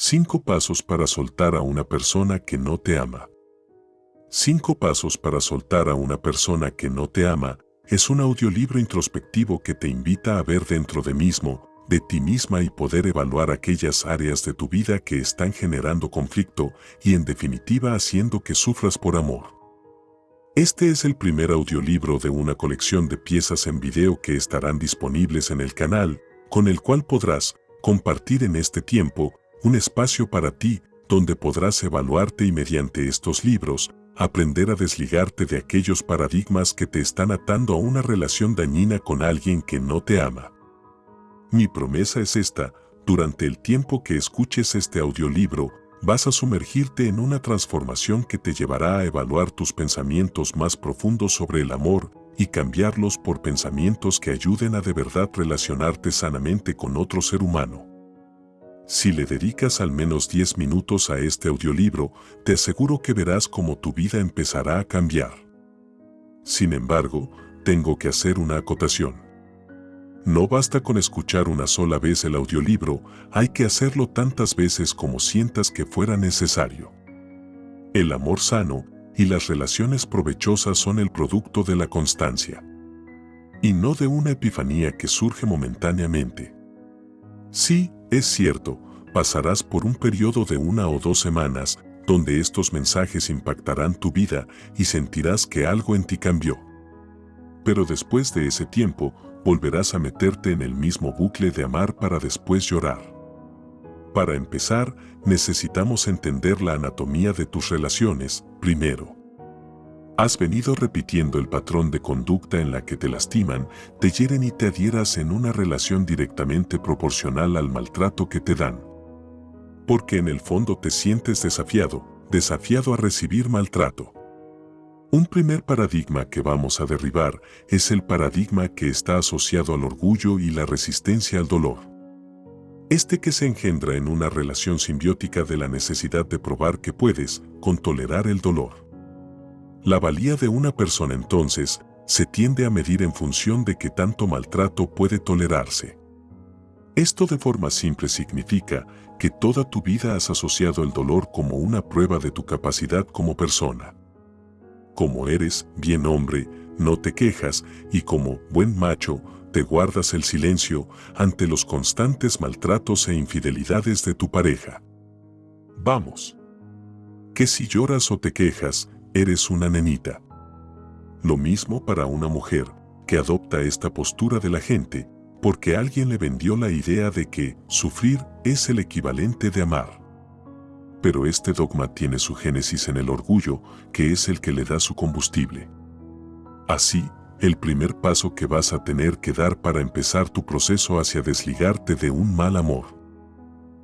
5 pasos para soltar a una persona que no te ama. 5 pasos para soltar a una persona que no te ama es un audiolibro introspectivo que te invita a ver dentro de mismo, de ti misma y poder evaluar aquellas áreas de tu vida que están generando conflicto y en definitiva haciendo que sufras por amor. Este es el primer audiolibro de una colección de piezas en video que estarán disponibles en el canal, con el cual podrás compartir en este tiempo un espacio para ti donde podrás evaluarte y mediante estos libros aprender a desligarte de aquellos paradigmas que te están atando a una relación dañina con alguien que no te ama. Mi promesa es esta, durante el tiempo que escuches este audiolibro, vas a sumergirte en una transformación que te llevará a evaluar tus pensamientos más profundos sobre el amor y cambiarlos por pensamientos que ayuden a de verdad relacionarte sanamente con otro ser humano. Si le dedicas al menos 10 minutos a este audiolibro, te aseguro que verás cómo tu vida empezará a cambiar. Sin embargo, tengo que hacer una acotación. No basta con escuchar una sola vez el audiolibro, hay que hacerlo tantas veces como sientas que fuera necesario. El amor sano y las relaciones provechosas son el producto de la constancia. Y no de una epifanía que surge momentáneamente. Sí, es cierto, pasarás por un periodo de una o dos semanas donde estos mensajes impactarán tu vida y sentirás que algo en ti cambió. Pero después de ese tiempo, volverás a meterte en el mismo bucle de amar para después llorar. Para empezar, necesitamos entender la anatomía de tus relaciones, primero. Has venido repitiendo el patrón de conducta en la que te lastiman, te hieren y te adhieras en una relación directamente proporcional al maltrato que te dan. Porque en el fondo te sientes desafiado, desafiado a recibir maltrato. Un primer paradigma que vamos a derribar es el paradigma que está asociado al orgullo y la resistencia al dolor. Este que se engendra en una relación simbiótica de la necesidad de probar que puedes, con tolerar el dolor. La valía de una persona entonces se tiende a medir en función de qué tanto maltrato puede tolerarse. Esto de forma simple significa que toda tu vida has asociado el dolor como una prueba de tu capacidad como persona. Como eres bien hombre, no te quejas y como buen macho, te guardas el silencio ante los constantes maltratos e infidelidades de tu pareja. Vamos. Que si lloras o te quejas, eres una nenita. Lo mismo para una mujer que adopta esta postura de la gente porque alguien le vendió la idea de que sufrir es el equivalente de amar. Pero este dogma tiene su génesis en el orgullo, que es el que le da su combustible. Así, el primer paso que vas a tener que dar para empezar tu proceso hacia desligarte de un mal amor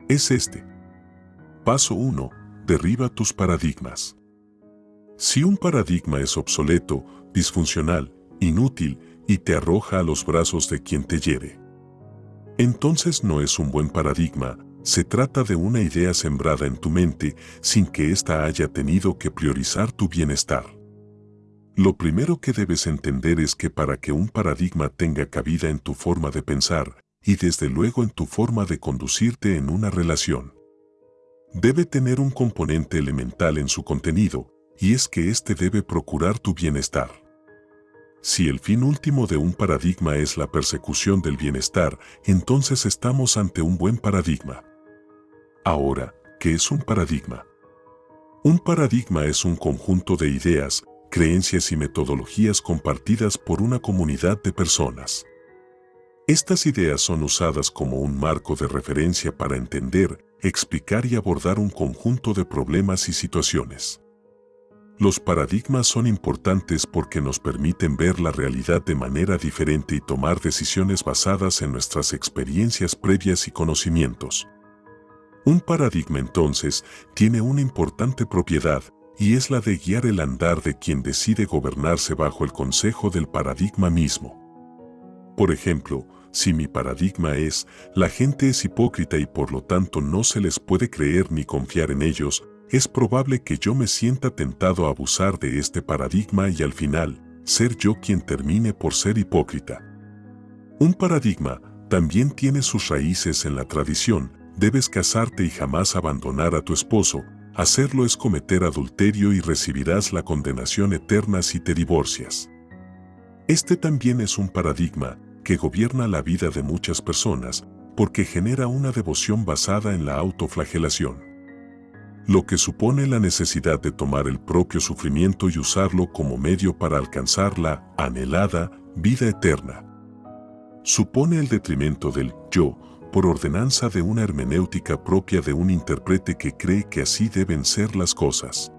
es este. Paso 1. Derriba tus paradigmas. Si un paradigma es obsoleto, disfuncional, inútil y te arroja a los brazos de quien te hiere, entonces no es un buen paradigma, se trata de una idea sembrada en tu mente sin que ésta haya tenido que priorizar tu bienestar. Lo primero que debes entender es que para que un paradigma tenga cabida en tu forma de pensar y desde luego en tu forma de conducirte en una relación, debe tener un componente elemental en su contenido, y es que éste debe procurar tu bienestar. Si el fin último de un paradigma es la persecución del bienestar, entonces estamos ante un buen paradigma. Ahora, ¿qué es un paradigma? Un paradigma es un conjunto de ideas, creencias y metodologías compartidas por una comunidad de personas. Estas ideas son usadas como un marco de referencia para entender, explicar y abordar un conjunto de problemas y situaciones. Los paradigmas son importantes porque nos permiten ver la realidad de manera diferente y tomar decisiones basadas en nuestras experiencias previas y conocimientos. Un paradigma entonces tiene una importante propiedad y es la de guiar el andar de quien decide gobernarse bajo el consejo del paradigma mismo. Por ejemplo, si mi paradigma es, la gente es hipócrita y por lo tanto no se les puede creer ni confiar en ellos, es probable que yo me sienta tentado a abusar de este paradigma y al final, ser yo quien termine por ser hipócrita. Un paradigma también tiene sus raíces en la tradición, debes casarte y jamás abandonar a tu esposo, hacerlo es cometer adulterio y recibirás la condenación eterna si te divorcias. Este también es un paradigma que gobierna la vida de muchas personas porque genera una devoción basada en la autoflagelación. Lo que supone la necesidad de tomar el propio sufrimiento y usarlo como medio para alcanzar la anhelada vida eterna. Supone el detrimento del yo por ordenanza de una hermenéutica propia de un intérprete que cree que así deben ser las cosas.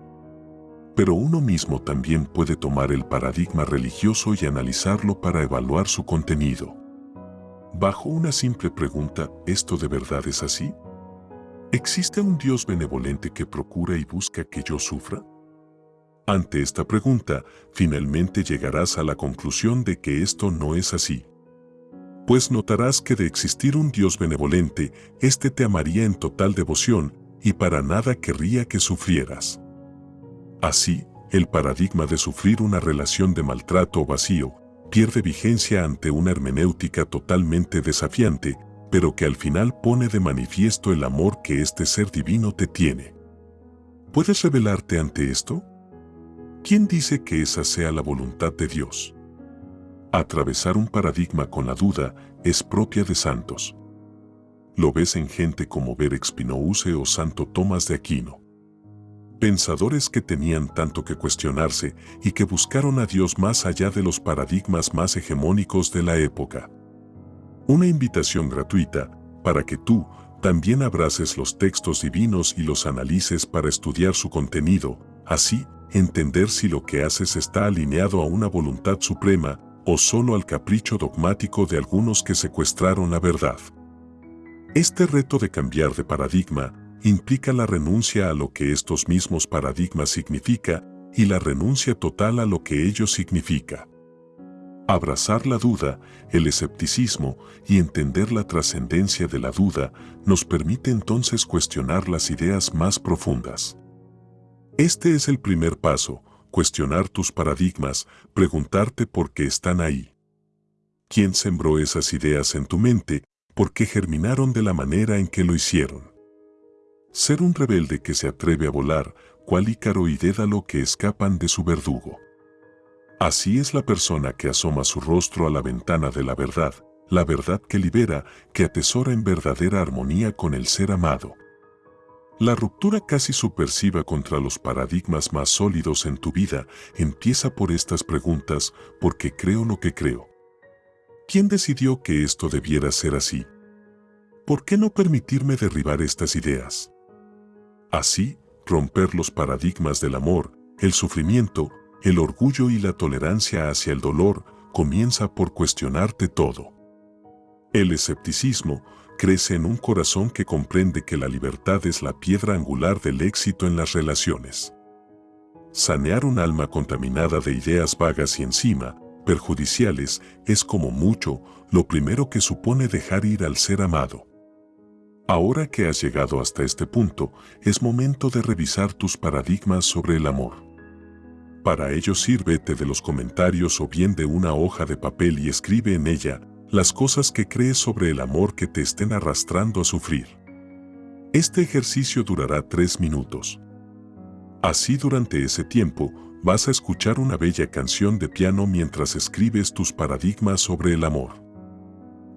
Pero uno mismo también puede tomar el paradigma religioso y analizarlo para evaluar su contenido. Bajo una simple pregunta, ¿esto de verdad es así? ¿Existe un Dios benevolente que procura y busca que yo sufra? Ante esta pregunta, finalmente llegarás a la conclusión de que esto no es así pues notarás que de existir un Dios benevolente, éste te amaría en total devoción y para nada querría que sufrieras. Así, el paradigma de sufrir una relación de maltrato o vacío pierde vigencia ante una hermenéutica totalmente desafiante, pero que al final pone de manifiesto el amor que este ser divino te tiene. ¿Puedes revelarte ante esto? ¿Quién dice que esa sea la voluntad de Dios? Atravesar un paradigma con la duda es propia de santos. Lo ves en gente como Ver Spinouse o Santo Tomás de Aquino. Pensadores que tenían tanto que cuestionarse y que buscaron a Dios más allá de los paradigmas más hegemónicos de la época. Una invitación gratuita para que tú también abraces los textos divinos y los analices para estudiar su contenido, así entender si lo que haces está alineado a una voluntad suprema o solo al capricho dogmático de algunos que secuestraron la verdad. Este reto de cambiar de paradigma implica la renuncia a lo que estos mismos paradigmas significa y la renuncia total a lo que ellos significa. Abrazar la duda, el escepticismo y entender la trascendencia de la duda nos permite entonces cuestionar las ideas más profundas. Este es el primer paso, cuestionar tus paradigmas, preguntarte por qué están ahí. ¿Quién sembró esas ideas en tu mente? ¿Por qué germinaron de la manera en que lo hicieron? Ser un rebelde que se atreve a volar, cual Ícaro y Dédalo que escapan de su verdugo. Así es la persona que asoma su rostro a la ventana de la verdad, la verdad que libera, que atesora en verdadera armonía con el ser amado. La ruptura casi supersiva contra los paradigmas más sólidos en tu vida empieza por estas preguntas, ¿por qué creo lo que creo? ¿Quién decidió que esto debiera ser así? ¿Por qué no permitirme derribar estas ideas? Así, romper los paradigmas del amor, el sufrimiento, el orgullo y la tolerancia hacia el dolor comienza por cuestionarte todo. El escepticismo, crece en un corazón que comprende que la libertad es la piedra angular del éxito en las relaciones. Sanear un alma contaminada de ideas vagas y encima, perjudiciales, es como mucho lo primero que supone dejar ir al ser amado. Ahora que has llegado hasta este punto, es momento de revisar tus paradigmas sobre el amor. Para ello sírvete de los comentarios o bien de una hoja de papel y escribe en ella las cosas que crees sobre el amor que te estén arrastrando a sufrir. Este ejercicio durará tres minutos. Así durante ese tiempo, vas a escuchar una bella canción de piano mientras escribes tus paradigmas sobre el amor.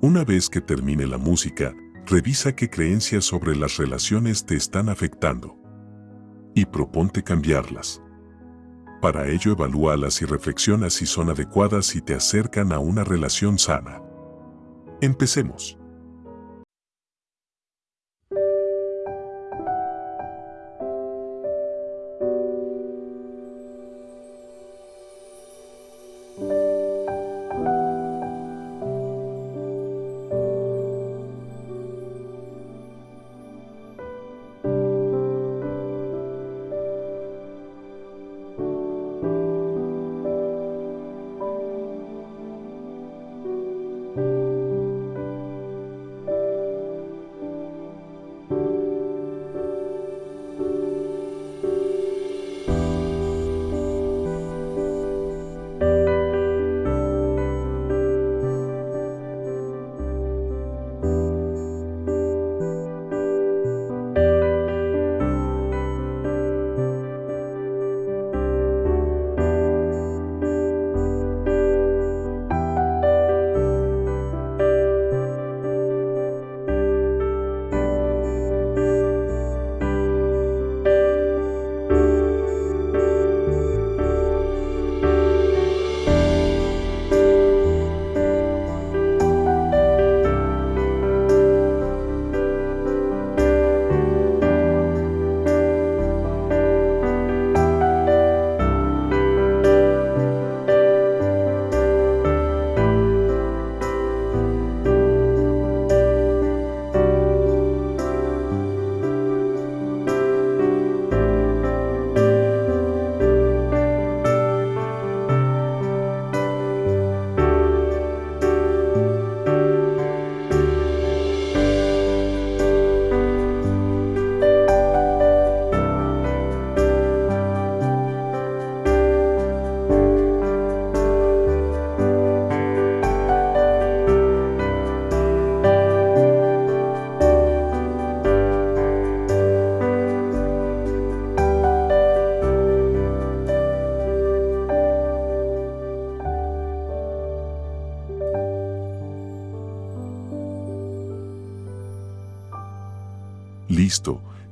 Una vez que termine la música, revisa qué creencias sobre las relaciones te están afectando. Y proponte cambiarlas. Para ello evalúalas y reflexiona si son adecuadas y te acercan a una relación sana. Empecemos.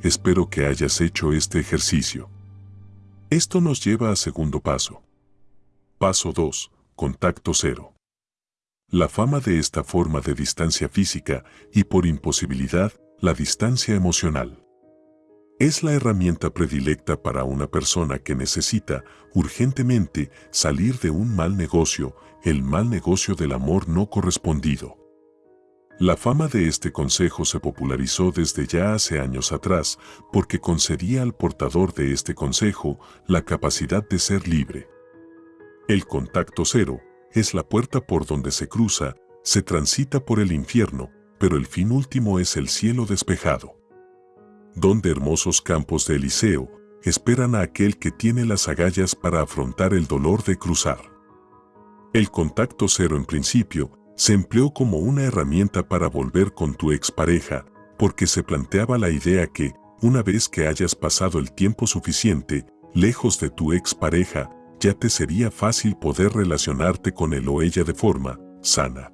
Espero que hayas hecho este ejercicio. Esto nos lleva a segundo paso. Paso 2. Contacto cero. La fama de esta forma de distancia física y por imposibilidad, la distancia emocional. Es la herramienta predilecta para una persona que necesita urgentemente salir de un mal negocio, el mal negocio del amor no correspondido. La fama de este consejo se popularizó desde ya hace años atrás porque concedía al portador de este consejo la capacidad de ser libre. El contacto cero es la puerta por donde se cruza, se transita por el infierno, pero el fin último es el cielo despejado donde hermosos campos de Eliseo esperan a aquel que tiene las agallas para afrontar el dolor de cruzar. El contacto cero en principio se empleó como una herramienta para volver con tu expareja, porque se planteaba la idea que, una vez que hayas pasado el tiempo suficiente, lejos de tu expareja, ya te sería fácil poder relacionarte con él o ella de forma sana.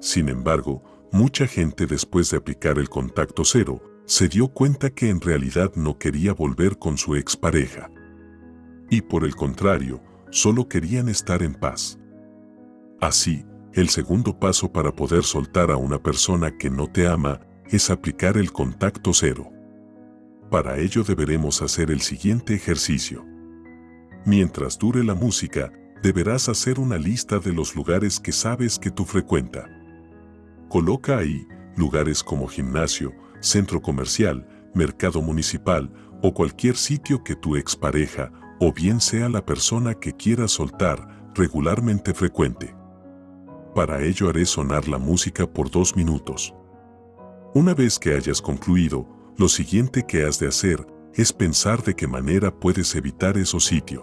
Sin embargo, mucha gente después de aplicar el contacto cero, se dio cuenta que en realidad no quería volver con su expareja. Y por el contrario, solo querían estar en paz. Así, el segundo paso para poder soltar a una persona que no te ama es aplicar el contacto cero. Para ello deberemos hacer el siguiente ejercicio. Mientras dure la música, deberás hacer una lista de los lugares que sabes que tú frecuenta. Coloca ahí lugares como gimnasio, centro comercial, mercado municipal o cualquier sitio que tu expareja o bien sea la persona que quiera soltar regularmente frecuente. Para ello haré sonar la música por dos minutos. Una vez que hayas concluido, lo siguiente que has de hacer es pensar de qué manera puedes evitar esos sitios.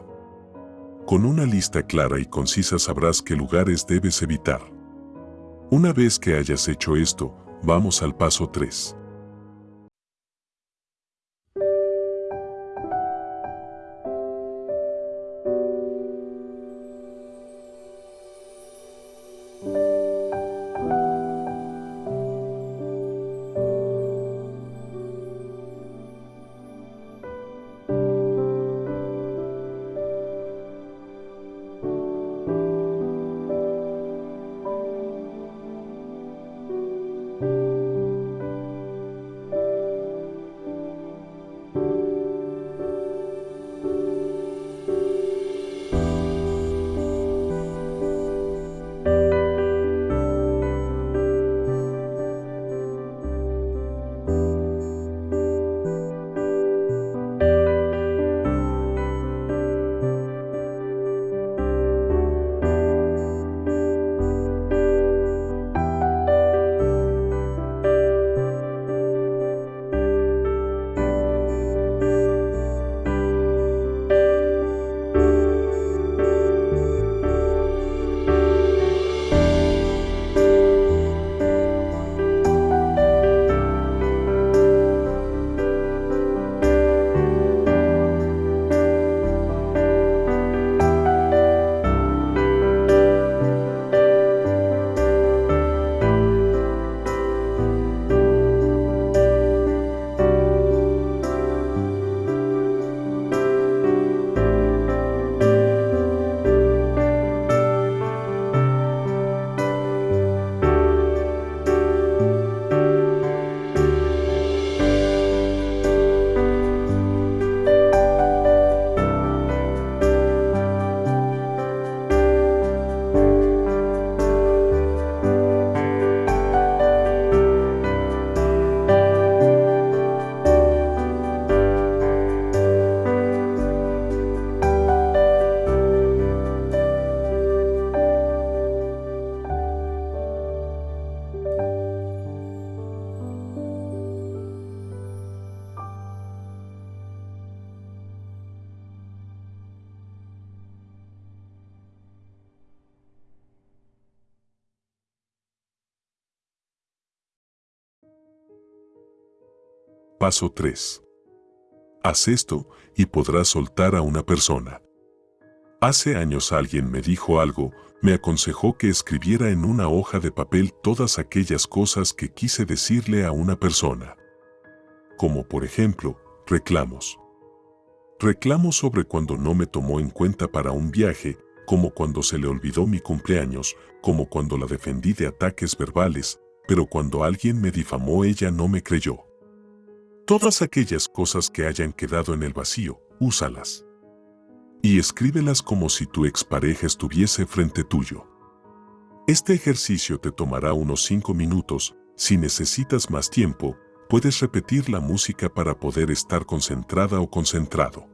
Con una lista clara y concisa sabrás qué lugares debes evitar. Una vez que hayas hecho esto, vamos al paso 3. Paso 3. Haz esto y podrás soltar a una persona. Hace años alguien me dijo algo, me aconsejó que escribiera en una hoja de papel todas aquellas cosas que quise decirle a una persona. como por ejemplo, reclamos. Reclamos sobre cuando no me tomó en cuenta para un viaje, como cuando se le olvidó mi cumpleaños, como cuando la defendí de ataques verbales, pero cuando alguien me difamó ella no me creyó. Todas aquellas cosas que hayan quedado en el vacío, úsalas. Y escríbelas como si tu expareja estuviese frente tuyo. Este ejercicio te tomará unos 5 minutos, si necesitas más tiempo, puedes repetir la música para poder estar concentrada o concentrado.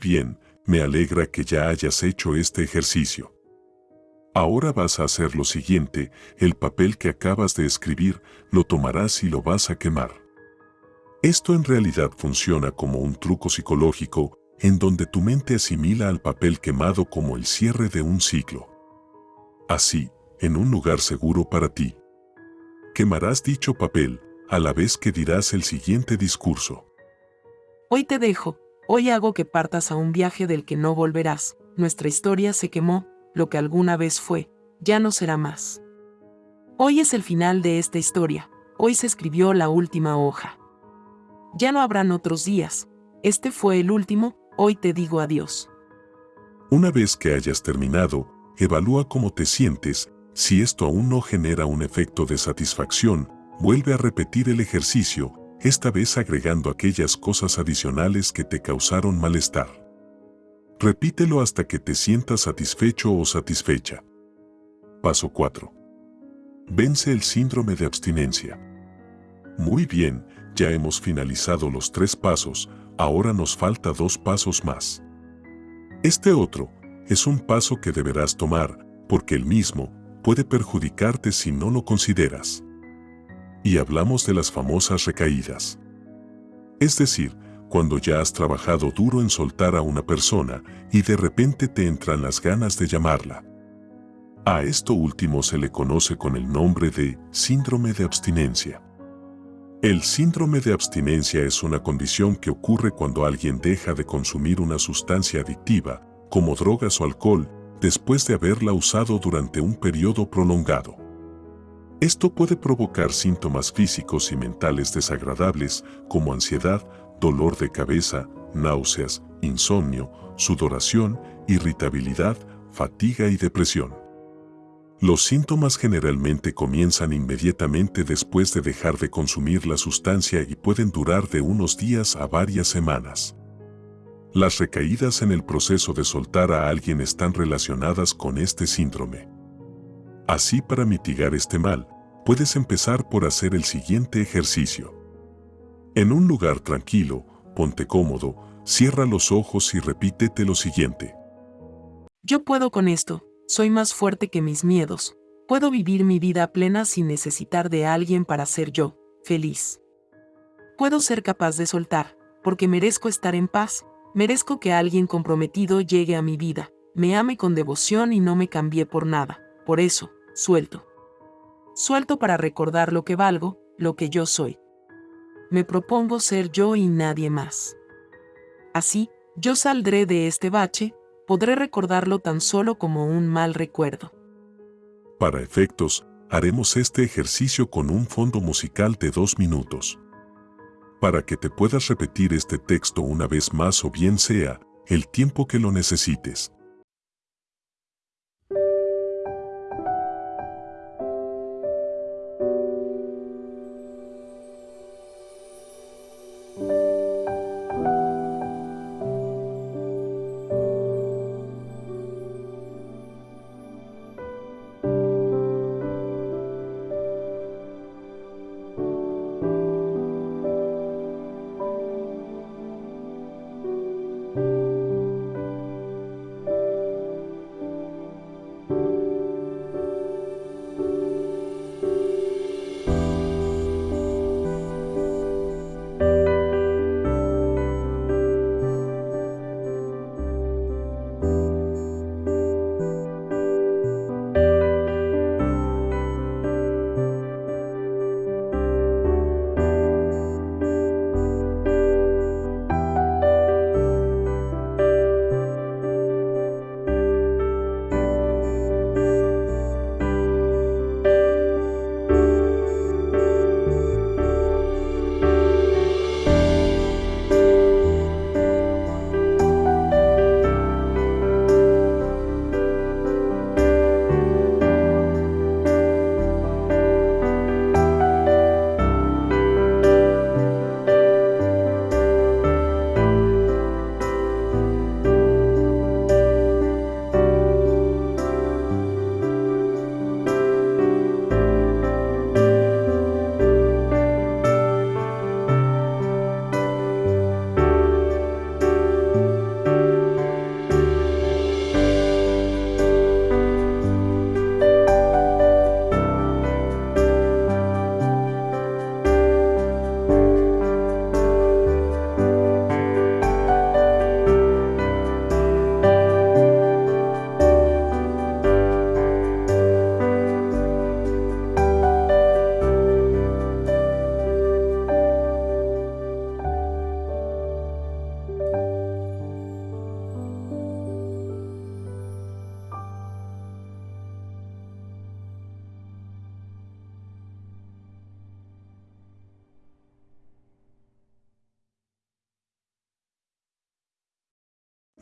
Bien, me alegra que ya hayas hecho este ejercicio. Ahora vas a hacer lo siguiente, el papel que acabas de escribir lo tomarás y lo vas a quemar. Esto en realidad funciona como un truco psicológico en donde tu mente asimila al papel quemado como el cierre de un ciclo. Así, en un lugar seguro para ti. Quemarás dicho papel a la vez que dirás el siguiente discurso. Hoy te dejo, Hoy hago que partas a un viaje del que no volverás. Nuestra historia se quemó, lo que alguna vez fue, ya no será más. Hoy es el final de esta historia, hoy se escribió la última hoja. Ya no habrán otros días, este fue el último, hoy te digo adiós. Una vez que hayas terminado, evalúa cómo te sientes, si esto aún no genera un efecto de satisfacción, vuelve a repetir el ejercicio esta vez agregando aquellas cosas adicionales que te causaron malestar. Repítelo hasta que te sientas satisfecho o satisfecha. Paso 4. Vence el síndrome de abstinencia. Muy bien, ya hemos finalizado los tres pasos, ahora nos falta dos pasos más. Este otro es un paso que deberás tomar, porque el mismo puede perjudicarte si no lo consideras y hablamos de las famosas recaídas. Es decir, cuando ya has trabajado duro en soltar a una persona y de repente te entran las ganas de llamarla. A esto último se le conoce con el nombre de síndrome de abstinencia. El síndrome de abstinencia es una condición que ocurre cuando alguien deja de consumir una sustancia adictiva, como drogas o alcohol, después de haberla usado durante un periodo prolongado. Esto puede provocar síntomas físicos y mentales desagradables como ansiedad, dolor de cabeza, náuseas, insomnio, sudoración, irritabilidad, fatiga y depresión. Los síntomas generalmente comienzan inmediatamente después de dejar de consumir la sustancia y pueden durar de unos días a varias semanas. Las recaídas en el proceso de soltar a alguien están relacionadas con este síndrome. Así para mitigar este mal, puedes empezar por hacer el siguiente ejercicio. En un lugar tranquilo, ponte cómodo, cierra los ojos y repítete lo siguiente. Yo puedo con esto, soy más fuerte que mis miedos, puedo vivir mi vida plena sin necesitar de alguien para ser yo, feliz. Puedo ser capaz de soltar, porque merezco estar en paz, Merezco que alguien comprometido llegue a mi vida, me ame con devoción y no me cambie por nada. Por eso, suelto. Suelto para recordar lo que valgo, lo que yo soy. Me propongo ser yo y nadie más. Así, yo saldré de este bache, podré recordarlo tan solo como un mal recuerdo. Para efectos, haremos este ejercicio con un fondo musical de dos minutos para que te puedas repetir este texto una vez más o bien sea, el tiempo que lo necesites.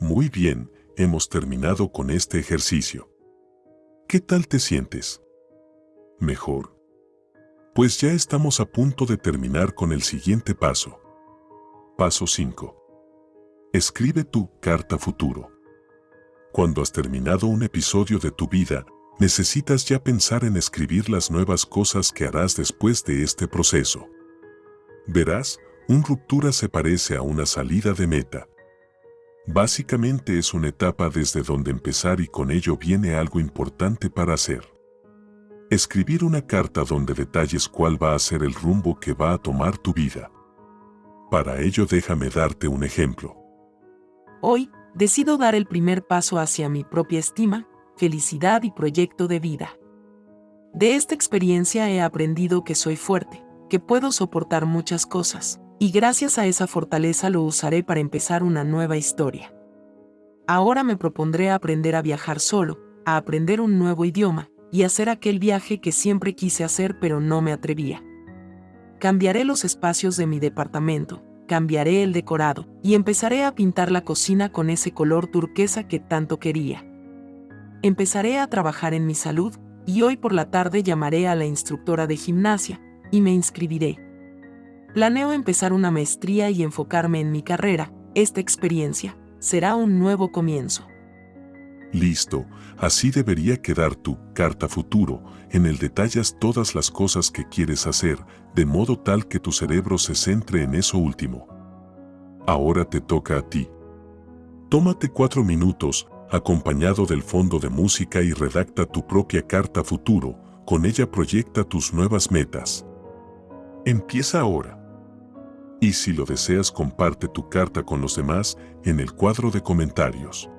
Muy bien, hemos terminado con este ejercicio. ¿Qué tal te sientes? Mejor. Pues ya estamos a punto de terminar con el siguiente paso. Paso 5. Escribe tu carta futuro. Cuando has terminado un episodio de tu vida, necesitas ya pensar en escribir las nuevas cosas que harás después de este proceso. Verás, un ruptura se parece a una salida de meta. Básicamente es una etapa desde donde empezar y con ello viene algo importante para hacer. Escribir una carta donde detalles cuál va a ser el rumbo que va a tomar tu vida. Para ello déjame darte un ejemplo. Hoy, decido dar el primer paso hacia mi propia estima, felicidad y proyecto de vida. De esta experiencia he aprendido que soy fuerte, que puedo soportar muchas cosas, y gracias a esa fortaleza lo usaré para empezar una nueva historia. Ahora me propondré aprender a viajar solo, a aprender un nuevo idioma, y hacer aquel viaje que siempre quise hacer pero no me atrevía. Cambiaré los espacios de mi departamento, cambiaré el decorado y empezaré a pintar la cocina con ese color turquesa que tanto quería. Empezaré a trabajar en mi salud y hoy por la tarde llamaré a la instructora de gimnasia y me inscribiré. Planeo empezar una maestría y enfocarme en mi carrera. Esta experiencia será un nuevo comienzo. Listo, así debería quedar tu carta futuro. En el detallas todas las cosas que quieres hacer, de modo tal que tu cerebro se centre en eso último. Ahora te toca a ti. Tómate cuatro minutos, acompañado del fondo de música y redacta tu propia carta futuro, con ella proyecta tus nuevas metas. Empieza ahora. Y si lo deseas comparte tu carta con los demás en el cuadro de comentarios.